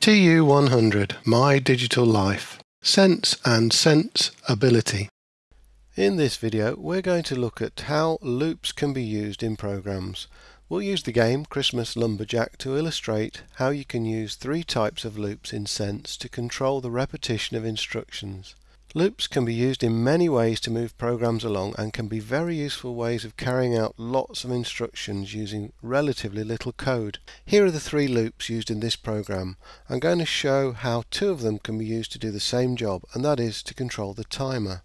TU100 My Digital Life Sense and Sense Ability In this video we're going to look at how loops can be used in programs. We'll use the game Christmas Lumberjack to illustrate how you can use three types of loops in Sense to control the repetition of instructions. Loops can be used in many ways to move programs along and can be very useful ways of carrying out lots of instructions using relatively little code. Here are the three loops used in this program. I'm going to show how two of them can be used to do the same job and that is to control the timer.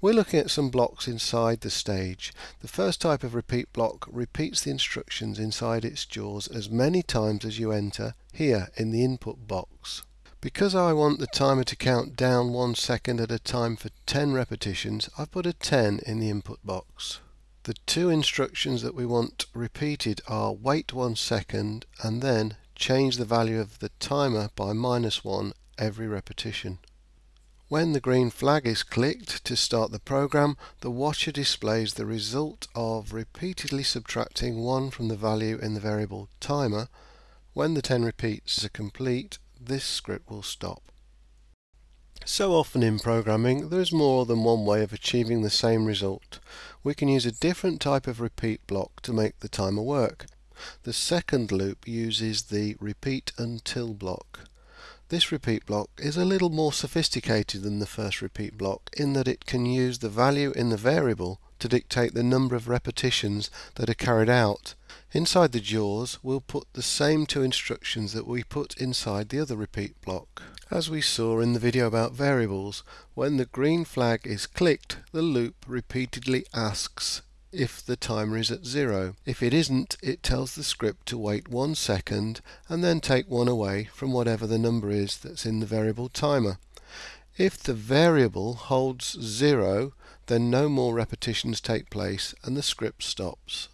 We're looking at some blocks inside the stage. The first type of repeat block repeats the instructions inside its jaws as many times as you enter here in the input box. Because I want the timer to count down one second at a time for 10 repetitions, I've put a 10 in the input box. The two instructions that we want repeated are wait one second and then change the value of the timer by minus one every repetition. When the green flag is clicked to start the program, the watcher displays the result of repeatedly subtracting 1 from the value in the variable timer. When the 10 repeats are complete, this script will stop. So often in programming, there is more than one way of achieving the same result. We can use a different type of repeat block to make the timer work. The second loop uses the repeat until block. This repeat block is a little more sophisticated than the first repeat block in that it can use the value in the variable to dictate the number of repetitions that are carried out Inside the jaws, we'll put the same two instructions that we put inside the other repeat block. As we saw in the video about variables, when the green flag is clicked, the loop repeatedly asks if the timer is at zero. If it isn't, it tells the script to wait one second and then take one away from whatever the number is that's in the variable timer. If the variable holds zero, then no more repetitions take place and the script stops.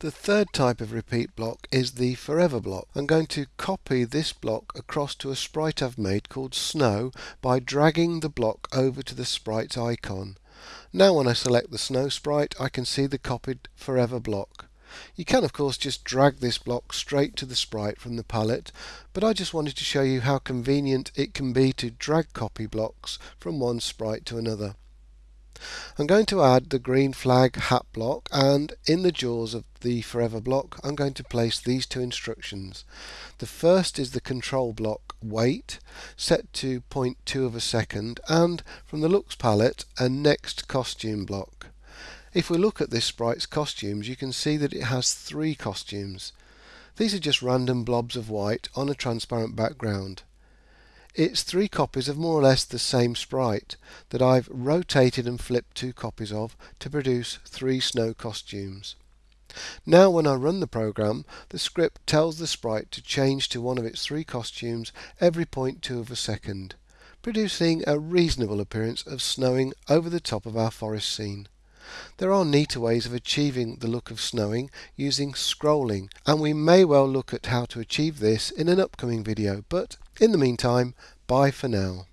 The third type of repeat block is the forever block. I'm going to copy this block across to a sprite I've made called Snow by dragging the block over to the sprite's icon. Now when I select the Snow sprite I can see the copied forever block. You can of course just drag this block straight to the sprite from the palette, but I just wanted to show you how convenient it can be to drag copy blocks from one sprite to another. I'm going to add the green flag hat block and in the jaws of the forever block I'm going to place these two instructions. The first is the control block wait set to 0.2 of a second and from the looks palette a next costume block. If we look at this sprite's costumes you can see that it has three costumes. These are just random blobs of white on a transparent background. It's three copies of more or less the same sprite that I've rotated and flipped two copies of to produce three snow costumes. Now when I run the program, the script tells the sprite to change to one of its three costumes every 0.2 of a second, producing a reasonable appearance of snowing over the top of our forest scene. There are neater ways of achieving the look of snowing using scrolling and we may well look at how to achieve this in an upcoming video but in the meantime bye for now.